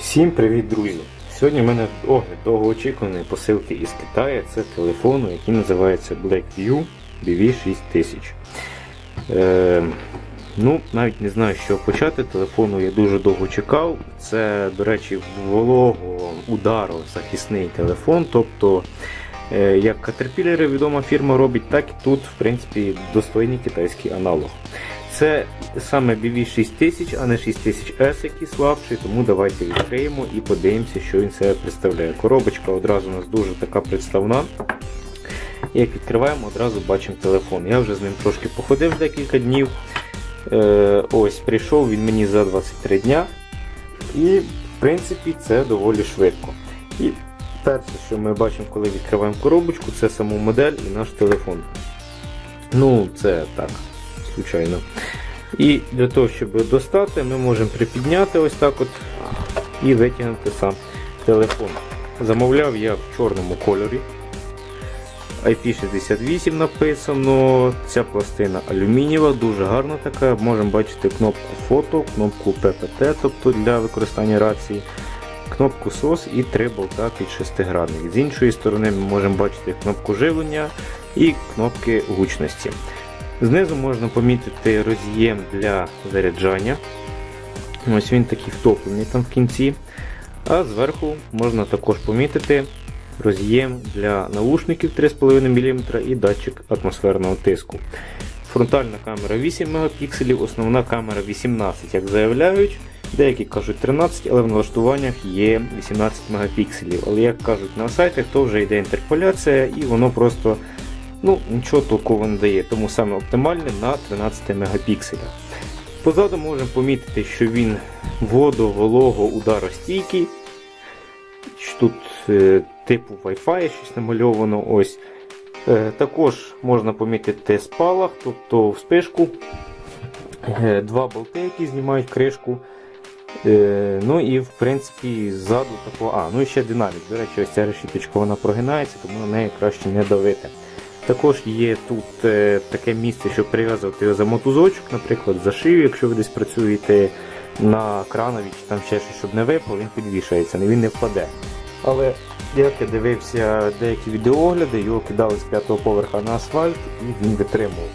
Всім привіт, друзі! Сьогодні в мене огляд довгоочікуваної посилки із Китаю. Це телефону, який називається Blackview BV6000. Е, ну, навіть не знаю, з чого почати. Телефону я дуже довго чекав. Це, до речі, волого удару захисний телефон. Тобто, е, як Caterpillar відома фірма робить, так і тут, в принципі, достойний китайський аналог. Це саме BV6000, а не 6000S, який слабший, тому давайте відкриємо і подивимося, що він себе представляє. Коробочка одразу у нас дуже така представна. Як відкриваємо, одразу бачимо телефон. Я вже з ним трошки походив декілька днів. Е, Ось, прийшов він мені за 23 дня. І, в принципі, це доволі швидко. І перше, що ми бачимо, коли відкриваємо коробочку, це саму модель і наш телефон. Ну, це так звичайно. І для того, щоб достати, ми можемо припідняти ось так от і витягнути сам телефон. Замовляв я в чорному кольорі. IP68 написано, ця пластина алюмінієва, дуже гарна така. Можемо бачити кнопку фото, кнопку PPT, тобто для використання рації, кнопку SOS і три болта під шестигранник. З іншої сторони ми можемо бачити кнопку живлення і кнопки гучності. Знизу можна помітити роз'єм для заряджання. Ось він такий втоплений там в кінці. А зверху можна також помітити роз'єм для наушників 3,5 мм і датчик атмосферного тиску. Фронтальна камера 8 Мп, основна камера 18, як заявляють. Деякі кажуть 13, але в налаштуваннях є 18 Мп. Але як кажуть на сайтах, то вже йде інтерполяція і воно просто ну, нічого толково не дає, тому саме оптимальне на 13 мегапікселях. Позаду можемо помітити, що він водо-волого ударостійкий. Тут е, типу Wi-Fi щось намальовано. ось. Е, також можна помітити спалах, тобто вспишку. Е, два болти, які знімають кришку. Е, ну і в принципі ззаду такого. А, ну і ще динамік. До речі, ось ця решіточка вона прогинається, тому на неї краще не давити. Також є тут е, таке місце, щоб прив'язувати його за мотузочок, наприклад, за шию, якщо ви десь працюєте на кранові чи там ще щось, щоб не випало, він підвішається, він не впаде. Але як я дивився деякі відеоогляди, його кидали з п'ятого поверха на асфальт і він витримував.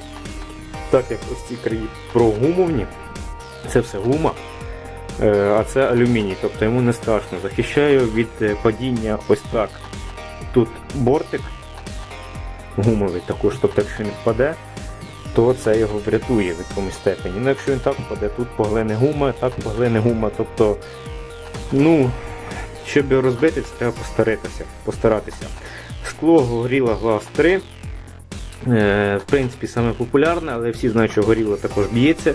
Так як ось ці краї прогумовні, це все гума, е, а це алюміній, тобто йому не страшно. Захищаю від е, падіння ось так. Тут бортик гумовий також, тобто якщо він впаде, то це його врятує в якомусь степені. Ну Якщо він так впаде, тут поглине гума, так поглине гума. Тобто, ну, щоб його розбити, це треба постаратися. постаратися. Скло горіла глаз 3. Е, в принципі, саме популярне, але всі знають, що горіло також б'ється.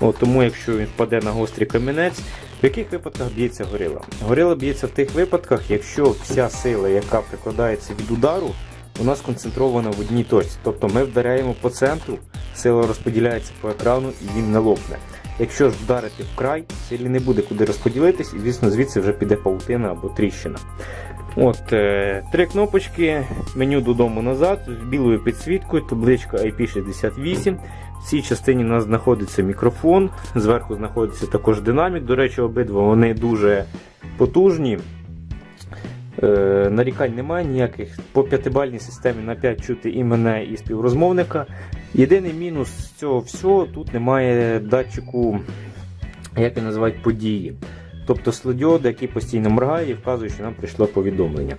От, Тому якщо він впаде на гострий камінець, в яких випадках б'ється горила? Горила б'ється в тих випадках, якщо вся сила, яка прикладається від удару, у нас концентрована в одній точці. Тобто ми вдаряємо по центру, сила розподіляється по екрану і він не лопне. Якщо ж вдарити в край, силі не буде куди розподілитись, і звісно звідси вже піде паутина або тріщина. От, е, Три кнопочки, меню додому назад, з білою підсвіткою, табличка IP68. В цій частині у нас знаходиться мікрофон, зверху знаходиться також динамік. До речі, обидва вони дуже потужні. Е, нарікань немає ніяких. По п'ятибальній системі на 5 чути і мене, і співрозмовника. Єдиний мінус цього всього тут немає датчику, як він називають, події. Тобто слодіод, який постійно моргає і вказує, що нам прийшло повідомлення.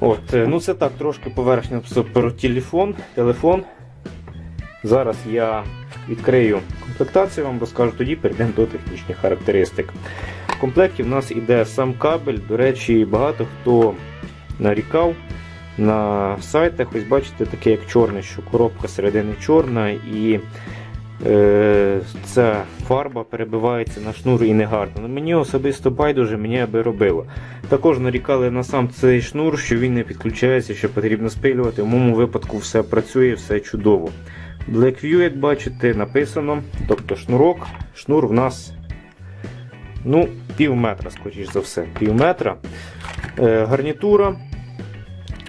От, е, ну Це так, трошки поверхня про телефон. телефон. Зараз я відкрию комплектацію, вам розкажу тоді, перейдемо до технічних характеристик. В комплекті в нас йде сам кабель. До речі, багато хто нарікав на сайтах. Ось бачите, таке як чорне, що коробка середини чорна і е, ця фарба перебивається на шнур і негарно. Но ну, мені особисто байдуже мені аби робило. Також нарікали на сам цей шнур, що він не підключається, що потрібно спилювати. В моєму випадку все працює, все чудово. Blackview, як бачите, написано, тобто шнурок. Шнур в нас ну, пів метра, скоріш за все, пів метра. Е, гарнітура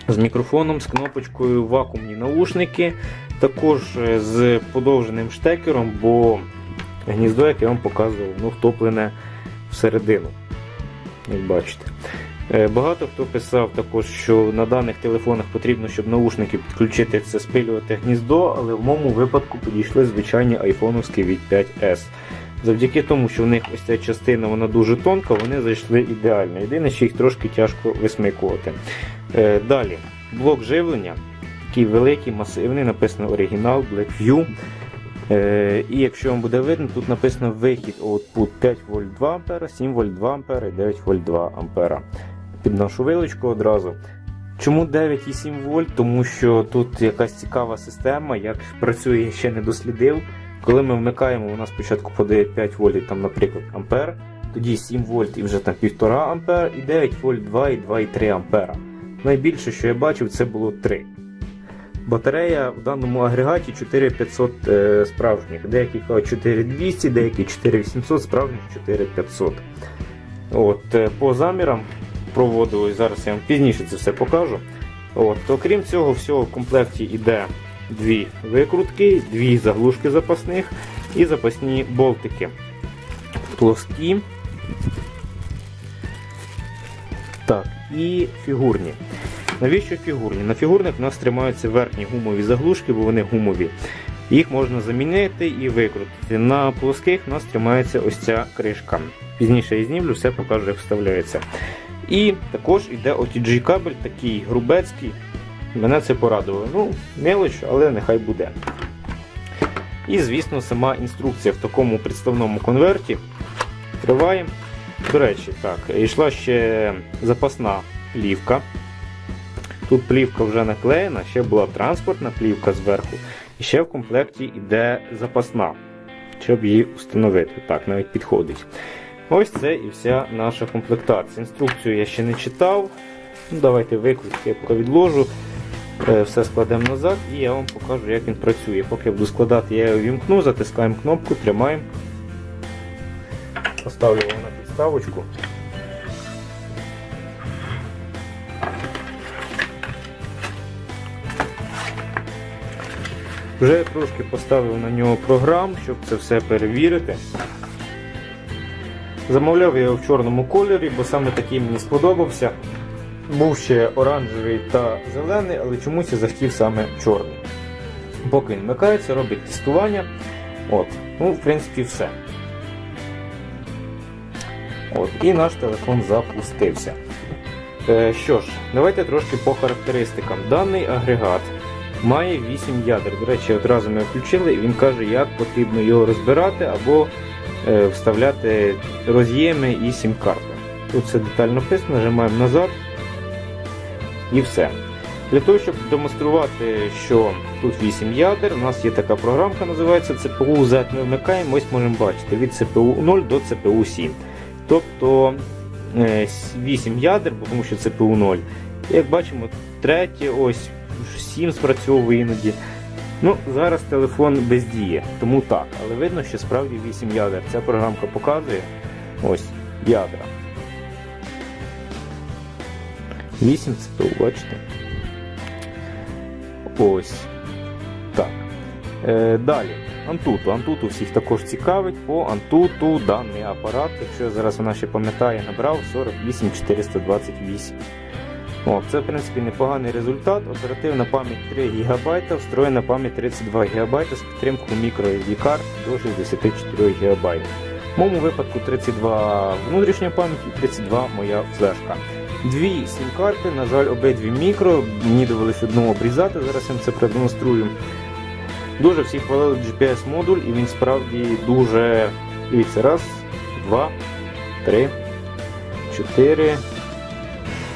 з мікрофоном, з кнопочкою, вакуумні наушники, також е, з подовженим штекером, бо гніздо, як я вам показував, ну, втоплене всередину. як бачите. Е, Багато хто писав також, що на даних телефонах потрібно, щоб наушники підключити це спилювати гніздо, але в моєму випадку підійшли звичайні айфоновські від 5S. Завдяки тому, що в них ось ця частина вона дуже тонка, вони зайшли ідеально. Єдине, що їх трошки тяжко висмикувати. Е, Далі, блок живлення, такий великий, масивний, написано оригінал, Blackview. Е, І якщо вам буде видно, тут написано вихід output 5 вольт 2 А, 7 вольт 2 А і 9 вольт 2 А. Під нашу вилочку одразу. Чому 9,7 вольт? Тому що тут якась цікава система, як працює, я ще не дослідив. Коли ми вмикаємо, вона спочатку подає 5 вольт, там, наприклад, ампер, тоді 7 вольт і вже там 1,5 ампер, і 9 вольт 2 і 2,3 ампера. Найбільше, що я бачив, це було 3. Батарея в даному агрегаті 4500 е, справжніх. Деякі кажуть 4200, деякі 4800, справжніх 4500. От, е, по замірам проводу, і зараз я вам пізніше це все покажу. От, то крім цього, всього в комплекті йде дві викрутки, дві заглушки запасних і запасні болтики. Плоскі. Так, і фігурні. Навіщо фігурні? На фігурних у нас тримаються верхні гумові заглушки, бо вони гумові. Їх можна замінити і викрутити. На плоских у нас тримається ось ця кришка. Пізніше я знімлю, все покажу, як вставляється. І також йде OTG кабель, такий грубецький. Мене це порадувало. Ну, мелоч, але нехай буде. І, звісно, сама інструкція в такому представному конверті. Відкриваємо. До речі, так, йшла ще запасна плівка. Тут плівка вже наклеєна, ще була транспортна плівка зверху, і ще в комплекті йде запасна, щоб її встановити. Так, навіть підходить. Ось це і вся наша комплектація. Інструкцію я ще не читав. Ну, Давайте викрутки я поки відложу. Е, Все складемо назад і я вам покажу, як він працює. Поки я буду складати, я його вімкну, затискаємо кнопку, тримаємо. Поставлю його на підставочку. Вже трошки поставив на нього програм, щоб це все перевірити. Замовляв я його в чорному кольорі, бо саме такий мені сподобався. Був ще оранжевий та зелений, але чомусь я захотів саме чорний. Поки він вмикається, робить тестування. От, ну, в принципі, все. От, І наш телефон запустився. Е, що ж, давайте трошки по характеристикам. Даний агрегат має 8 ядер. До речі, одразу ми включили, і він каже, як потрібно його розбирати або е, вставляти роз'єми і сім-карти. Тут все детально написано, нажимаємо назад і все. Для того, щоб демонструвати, що тут 8 ядер, у нас є така програмка, називається CPU Z. Ми вмикаємо, ось можемо бачити від CPU 0 до CPU 7. Тобто 8 ядер, тому що CPU 0. Як бачимо, третє, ось 7 спрацьовує іноді. Ну, Зараз телефон бездіє, тому так, але видно, що справді 8 ядер. Ця програмка показує ось ядра. 8 CPU, бачите? Ось. Так. Е, Далі. Антуту. Антуту всіх також цікавить. По Антуту даний апарат, якщо я зараз вона ще пам'ятає, набрав 48428. О, Це в принципі непоганий результат. Оперативна пам'ять 3 ГБ, встроєна пам'ять 32 ГБ з підтримкою microSD карт до 64 ГБ. В моєму випадку 32 внутрішня пам'ять і 32 моя флешка. Дві сім-карти, на жаль, обидві мікро, мені довелося одну обрізати, зараз я вам це продемонструю. Дуже всі хвалили GPS-модуль і він справді дуже. Дивіться, раз, два, три, чотири.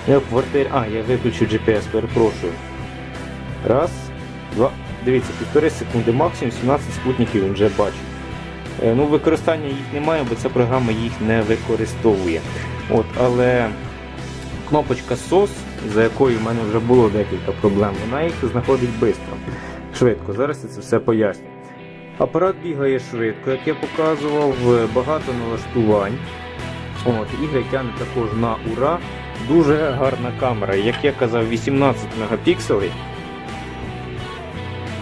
Я в квартирі. А, я виключу GPS, перепрошую. Раз, два. Дивіться, півтори секунди максимум, 17 спутників він вже бачить. Е, ну, Використання їх немає, бо ця програма їх не використовує. От, Але кнопочка SOS, за якою в мене вже було декілька проблем, вона їх знаходить швидко. Швидко. Зараз я це все поясню. Апарат бігає швидко, як я показував, багато налаштувань. От, Ігри тягне також на ура. Дуже гарна камера, як я казав, 18 мегапікселей.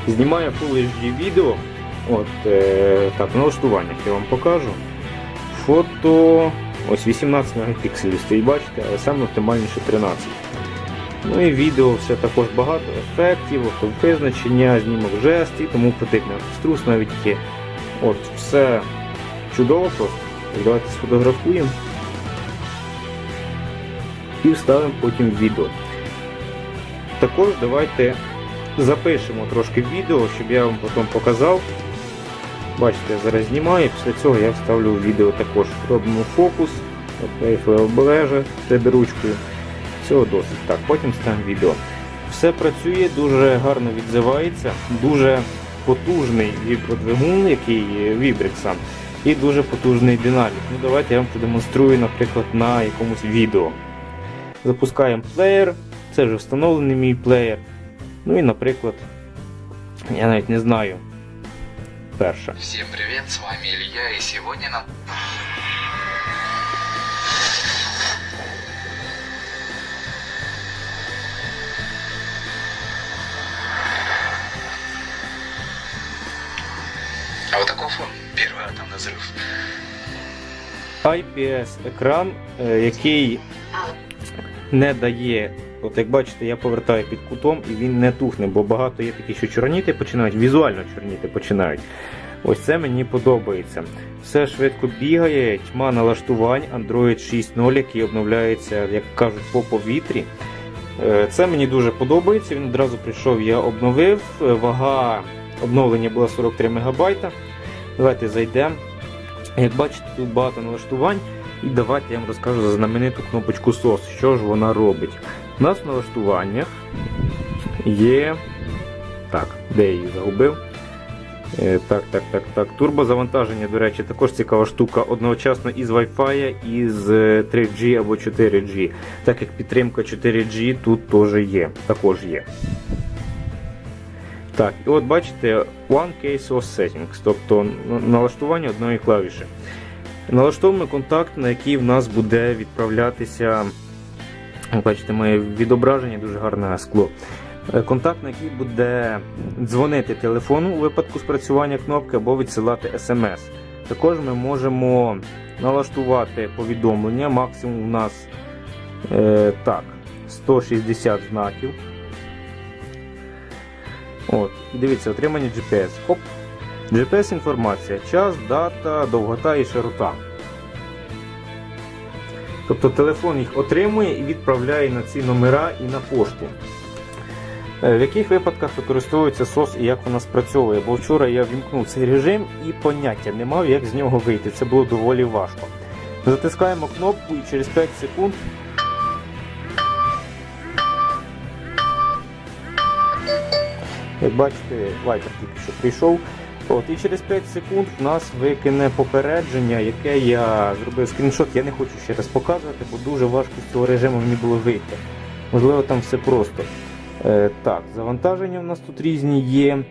Знімає Full HD відео. От, е, так, в налаштуваннях я вам покажу. Фото Ось 18 мегапікселів стоїть, бачите, але саме оптимальніше 13. Ну і відео все також багато ефектів, визначення, знімок жест і тому подібне. Струс навіть є. От, все чудово просто. Давайте сфотографуємо і вставимо потім відео. Також давайте запишемо трошки відео, щоб я вам потім показав. Бачите, я зараз знімаю, після цього я вставлю відео також. Робимо фокус, обережа себе ручкою. Цього досить. Так, потім ставимо відео. Все працює, дуже гарно відзивається, дуже потужний вібродвигун, який вібрик сам, і дуже потужний динамік. Ну Давайте я вам продемонструю, наприклад, на якомусь відео. Запускаємо плеєр, це вже встановлений мій плеєр. Ну і, наприклад, я навіть не знаю. Перша. Всем привет, с вами Илья, и сегодня нам... А вот такой фон, первый атомный взрыв. IPS екран, е, який не дає, от як бачите, я повертаю під кутом і він не тухне, бо багато є такі, що чорніти починають, візуально чорніти починають. Ось це мені подобається. Все швидко бігає, тьма налаштувань, Android 6.0, який обновляється, як кажуть, по повітрі. Е, Це мені дуже подобається. Він одразу прийшов, я обновив. Е, Вага обновлення була 43 МБ. Давайте зайдемо. Як бачите, тут багато налаштувань. І давайте я вам розкажу за знамениту кнопочку SOS, що ж вона робить. У нас в налаштуваннях є. Так, де я її загубив? Е, Так, так, так, так. Турбозавантаження, до речі, також цікава штука. Одночасно із Wi-Fi, і з 3G або 4G. Так як підтримка 4G тут теж є. Також є. Так, і от бачите, One Case of Settings, тобто налаштування одної клавіші. Налаштовуємо контакт, на який в нас буде відправлятися. Як Бачите, моє відображення дуже гарне скло. Е, Контакт, на який буде дзвонити телефону у випадку спрацювання кнопки або відсилати смс. Також ми можемо налаштувати повідомлення. Максимум у нас е, так, 160 знаків. От, дивіться, отримання GPS. Хоп. GPS інформація, час, дата, довгота і широта. Тобто телефон їх отримує і відправляє на ці номера і на пошту. Е, В яких випадках використовується SOS і як вона спрацьовує? Бо вчора я вімкнув цей режим і поняття не мав, як з нього вийти. Це було доволі важко. Затискаємо кнопку і через 5 секунд Як бачите, вайпер тільки що прийшов. От, і через 5 секунд в нас викине попередження, яке я зробив скріншот. Я не хочу ще раз показувати, бо дуже важко з цього режиму мені було вийти. Можливо, там все просто. Е, так, завантаження в нас тут різні є.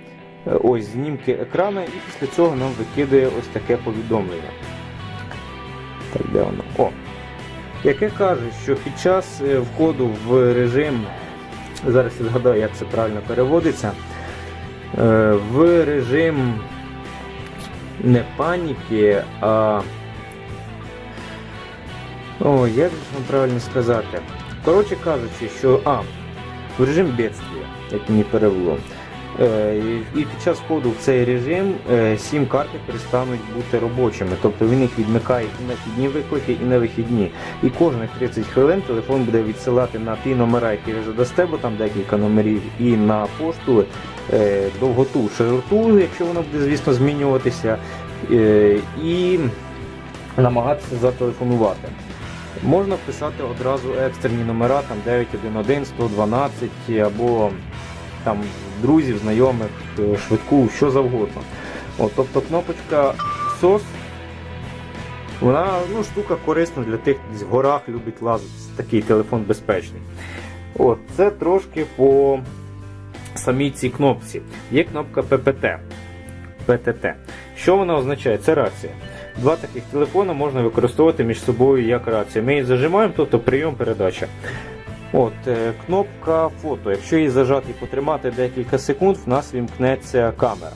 Е, ось знімки екрану, і після цього нам викидає ось таке повідомлення. Так, де воно? О! Яке каже, що під час е, входу в режим, зараз я згадаю, як це правильно переводиться. Е, в режим не паніки, а. О, як же вам правильно сказати? Коротше кажучи, що. А, в режим бедствия, як мені перевело. Е, і- під час входу в цей режим е, сім карти перестануть бути робочими. Тобто він їх відмикає і на вхідні виклики, і на вихідні. І кожних 30 хвилин телефон буде відсилати на ті номера, які ви задасте, бо там декілька номерів, і на пошту е, довготу, широту, якщо воно буде, звісно, змінюватися, і намагатися зателефонувати. Можна вписати одразу екстрені номера, там 911, 112 або там друзів, знайомих, е, швидку, що завгодно. От, тобто кнопочка SOS, вона ну, штука корисна для тих, хто в горах любить лазити. Такий телефон безпечний. От, це трошки по самій цій кнопці. Є кнопка PPT. PTT. Що вона означає? Це рація. Два таких телефони можна використовувати між собою як рацію. Ми її зажимаємо, тобто прийом передача. От, е, кнопка фото. Якщо її зажати і потримати декілька секунд, в нас вімкнеться камера.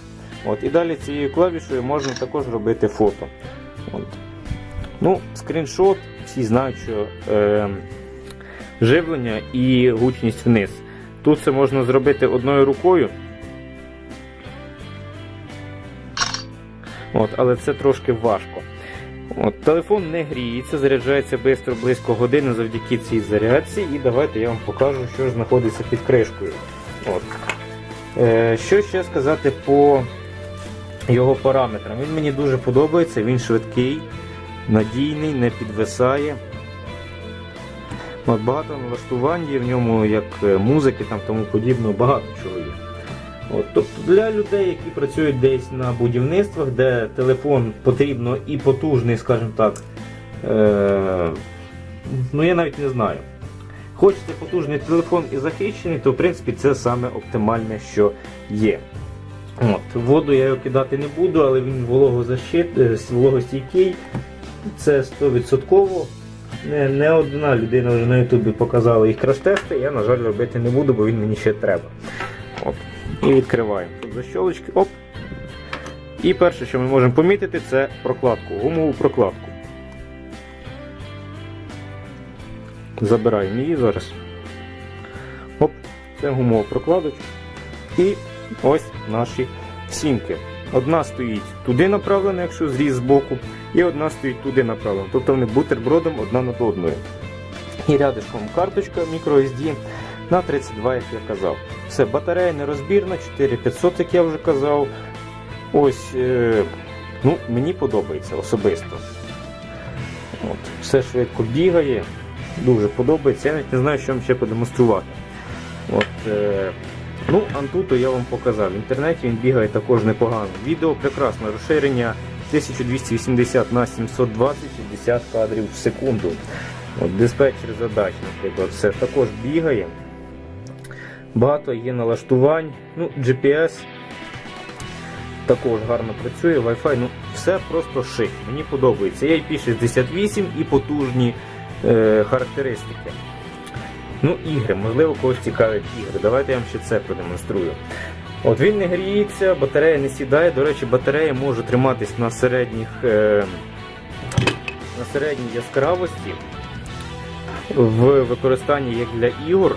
От, і далі цією клавішою можна також робити фото. От. Ну, скріншот, всі знають, що е, живлення і гучність вниз. Тут це можна зробити одною рукою. От, але це трошки важко. От, телефон не гріється, заряджається швидко, близько години завдяки цій зарядці. І давайте я вам покажу, що знаходиться під кришкою. От. Е, що ще сказати по його параметрам? Він мені дуже подобається, він швидкий, надійний, не підвисає. От, багато налаштувань є в ньому, як е, музики там тому подібного, багато чого. От, тобто для людей, які працюють десь на будівництвах, де телефон потрібно і потужний, скажімо так. Е- ну я навіть не знаю. Хочете потужний телефон і захищений, то в принципі це саме оптимальне, що є. От, воду я його кидати не буду, але він вологозащит, е, вологостійкий. Це 100%. Не, не одна людина вже на Ютубі показала їх краш-тести, я, на жаль, робити не буду, бо він мені ще треба. І відкриваємо. Тут защолочки. Оп. І перше, що ми можемо помітити, це прокладку, гумову прокладку. Забираємо її зараз. Оп, це гумова прокладочка. І ось наші сімки. Одна стоїть туди направлена, якщо зріз з боку, і одна стоїть туди направлена. Тобто вони бутербродом одна над одною. І рядишком карточка microSD на 32, як я казав. Все, батарея нерозбірна, 4500, як я вже казав. Ось, е, ну, мені подобається особисто. От, все швидко бігає, дуже подобається. Я навіть не знаю, що вам ще подемонструвати. От, е, ну, Антуто я вам показав. В інтернеті він бігає також непогано. Відео прекрасне, розширення 1280 на 720 60 кадрів в секунду. От, диспетчер задач, наприклад, все також бігає. Багато є налаштувань. Ну, GPS також гарно працює, Wi-Fi, ну все просто шик. Мені подобається. Є IP68 і потужні е, характеристики. Ну, ігри, можливо, когось цікавлять ігри. Давайте я вам ще це продемонструю. От Він не гріється, батарея не сідає. До речі, батарея може триматись на середніх, е, на середній яскравості в використанні як для ігор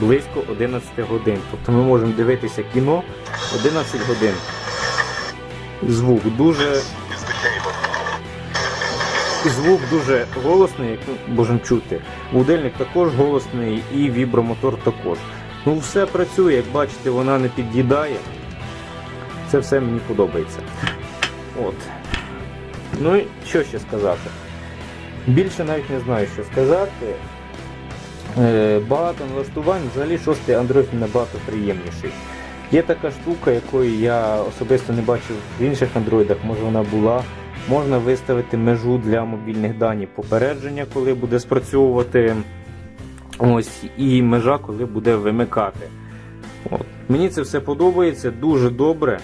близько 11 годин. Тобто ми можемо дивитися кіно 11 годин. Звук дуже. Звук дуже голосний, як ми можемо чути. Будильник також голосний і вібромотор також. Ну все працює, як бачите, вона не під'їдає. Це все мені подобається. От. Ну і що ще сказати? Більше навіть не знаю, що сказати. Е, Багато налаштувань, взагалі шостий Android набагато приємніший. Є така штука, якої я особисто не бачив в інших андроїдах, може вона була. Можна виставити межу для мобільних даних попередження, коли буде спрацьовувати. Ось, і межа, коли буде вимикати. От. Мені це все подобається, дуже добре.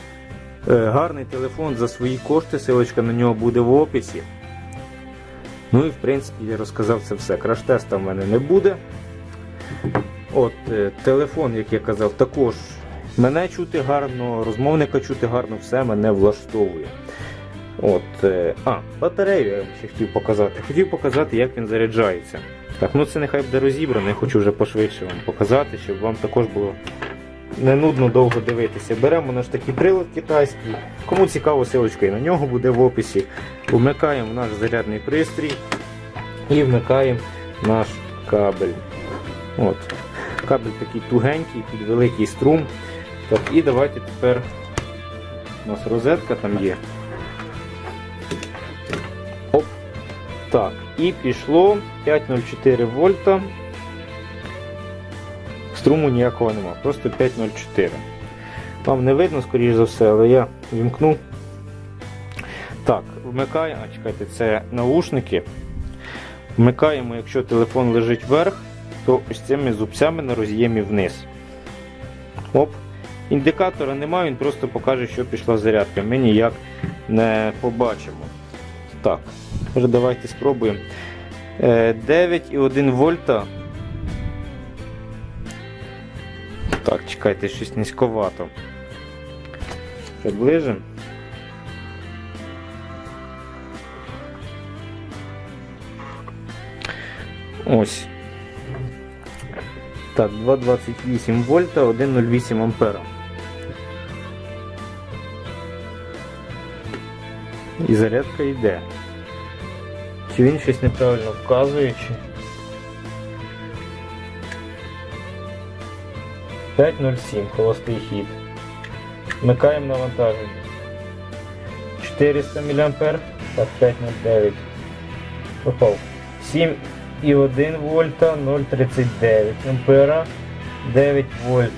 Е, гарний телефон за свої кошти, силочка на нього буде в описі. Ну і в принципі я розказав це все. Краш-теста в мене не буде. От, е, Телефон, як я казав, також мене чути гарно, розмовника чути гарно, все мене влаштовує. От, е, А, батарею я вам ще хотів показати. Хотів показати, як він заряджається. Так, ну це нехай буде розібрано, я хочу вже пошвидше вам показати, щоб вам також було не нудно довго дивитися. Беремо наш такий прилад китайський. Кому цікаво, силочка і на нього буде в описі. Вмикаємо наш зарядний пристрій і вмикаємо наш кабель. От. Кабель такий тугенький, під великий струм. Так, І давайте тепер у нас розетка там є. Оп. Так, і пішло 5,04 вольта. Струму ніякого нема, просто 5,04. Вам не видно, скоріш за все, але я вімкну. Так, вмикаємо, а чекайте, це наушники. Вмикаємо, якщо телефон лежить вверх, то ось цими зубцями на роз'ємі вниз. Оп. Індикатора немає, він просто покаже, що пішла зарядка. Ми ніяк не побачимо. Так, давайте спробуємо. Е, 9,1 вольта. Так, чекайте, щось низьковато. Приближимо. Ось. Так, 2,28 вольта, 1,08 ампера. І зарядка йде. Чи він щось неправильно вказує, чи. 5.07 холостий хід. Вмикаємо навантаження. 400 мА, так 5.09. Попав. 7,1 вольта, 0,39 ампера, 9 вольт,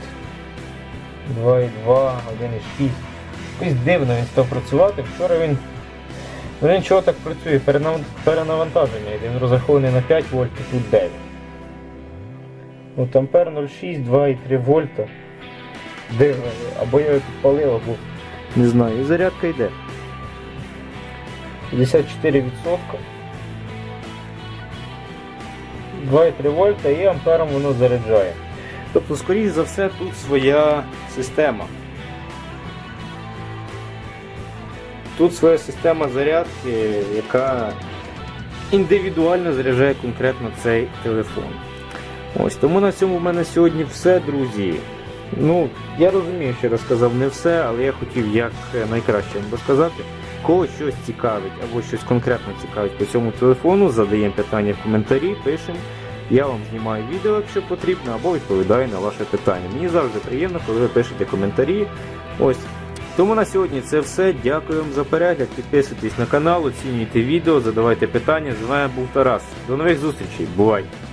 2,2, 1,6. Якось дивно він став працювати. Вчора він. Ну нічого так працює, перенавантаження. Він розрахований на 5 вольт і тут 9. От ампер 0,6, 2,3 вольта. Дивно, або я його підпалив, або не знаю. І зарядка йде. 54%. 2,3 вольта і ампером воно заряджає. Тобто, скоріш за все, тут своя система. Тут своя система зарядки, яка індивідуально заряджає конкретно цей телефон. Ось тому на цьому в мене сьогодні все, друзі. Ну, я розумію, що я розказав не все, але я хотів як найкраще вам розказати. Кого щось цікавить або щось конкретно цікавить по цьому телефону, задаємо питання в коментарі, пишемо. Я вам знімаю відео, якщо потрібно, або відповідаю на ваше питання. Мені завжди приємно, коли ви пишете коментарі. Ось. Тому на сьогодні це все. Дякую вам за перегляд. Підписуйтесь на канал, оцінюйте відео, задавайте питання. З вами був Тарас. До нових зустрічей. Бувайте!